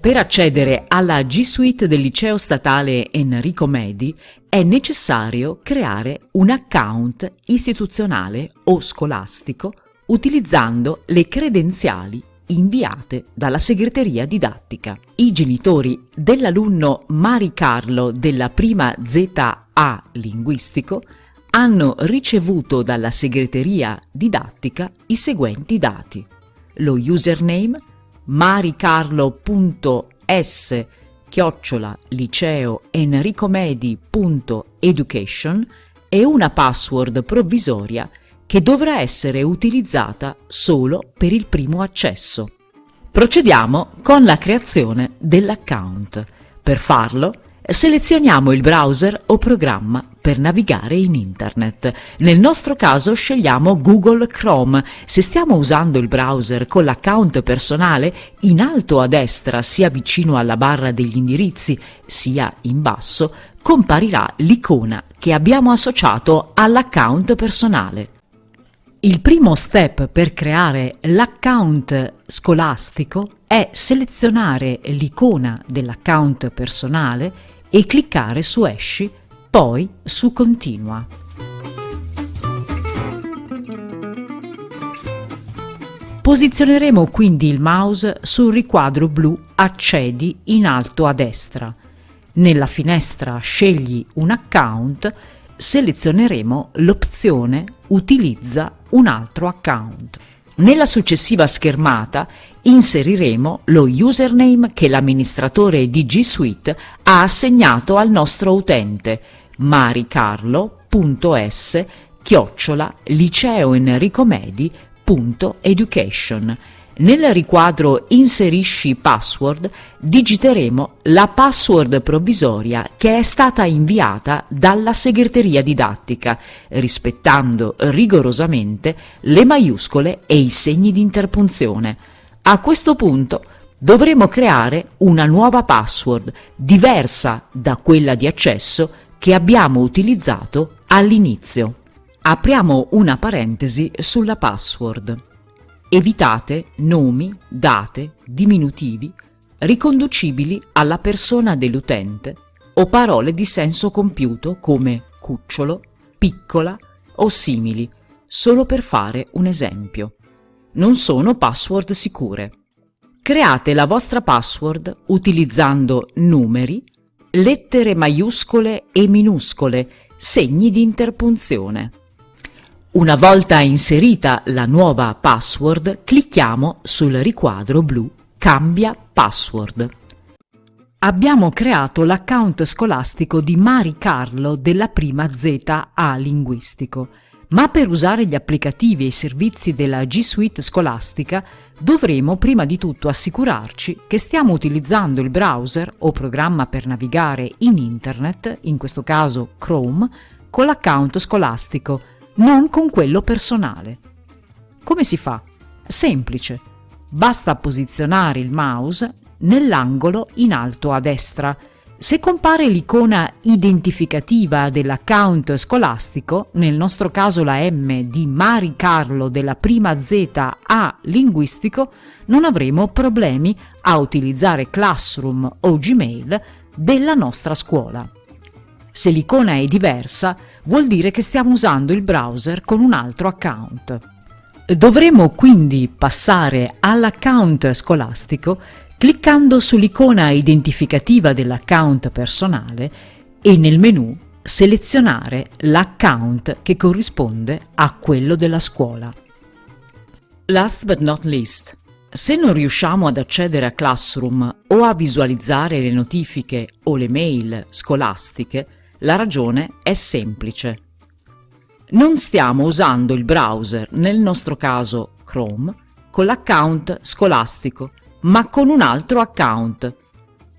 Per accedere alla G Suite del liceo statale Enrico Medi è necessario creare un account istituzionale o scolastico utilizzando le credenziali inviate dalla segreteria didattica. I genitori dell'alunno Mari Carlo della prima ZA linguistico hanno ricevuto dalla segreteria didattica i seguenti dati. Lo username maricarlo.s chiocciola liceo enricomedi.education e una password provvisoria che dovrà essere utilizzata solo per il primo accesso. Procediamo con la creazione dell'account. Per farlo selezioniamo il browser o programma per navigare in internet. Nel nostro caso scegliamo Google Chrome. Se stiamo usando il browser con l'account personale, in alto a destra, sia vicino alla barra degli indirizzi, sia in basso, comparirà l'icona che abbiamo associato all'account personale. Il primo step per creare l'account scolastico è selezionare l'icona dell'account personale e cliccare su Esci poi su Continua. Posizioneremo quindi il mouse sul riquadro blu Accedi in alto a destra. Nella finestra Scegli un account selezioneremo l'opzione Utilizza un altro account. Nella successiva schermata inseriremo lo username che l'amministratore di G Suite ha assegnato al nostro utente maricarlo.s chiocciola liceoenricomedi.education. Nel riquadro Inserisci password digiteremo la password provvisoria che è stata inviata dalla segreteria didattica, rispettando rigorosamente le maiuscole e i segni di interpunzione. A questo punto dovremo creare una nuova password diversa da quella di accesso che abbiamo utilizzato all'inizio. Apriamo una parentesi sulla password. Evitate nomi, date, diminutivi riconducibili alla persona dell'utente o parole di senso compiuto come cucciolo, piccola o simili, solo per fare un esempio. Non sono password sicure. Create la vostra password utilizzando numeri, lettere maiuscole e minuscole, segni di interpunzione. Una volta inserita la nuova password, clicchiamo sul riquadro blu Cambia password. Abbiamo creato l'account scolastico di Mari Carlo della prima ZA Linguistico, ma per usare gli applicativi e i servizi della G Suite scolastica dovremo prima di tutto assicurarci che stiamo utilizzando il browser o programma per navigare in internet, in questo caso Chrome, con l'account scolastico, non con quello personale. Come si fa? Semplice. Basta posizionare il mouse nell'angolo in alto a destra se compare l'icona identificativa dell'account scolastico, nel nostro caso la M di Mari Carlo della prima Z A linguistico, non avremo problemi a utilizzare Classroom o Gmail della nostra scuola. Se l'icona è diversa, vuol dire che stiamo usando il browser con un altro account. Dovremo quindi passare all'account scolastico cliccando sull'icona identificativa dell'account personale e nel menu selezionare l'account che corrisponde a quello della scuola. Last but not least, se non riusciamo ad accedere a Classroom o a visualizzare le notifiche o le mail scolastiche, la ragione è semplice. Non stiamo usando il browser, nel nostro caso Chrome, con l'account scolastico ma con un altro account.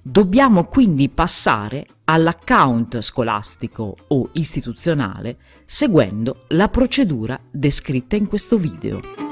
Dobbiamo quindi passare all'account scolastico o istituzionale seguendo la procedura descritta in questo video.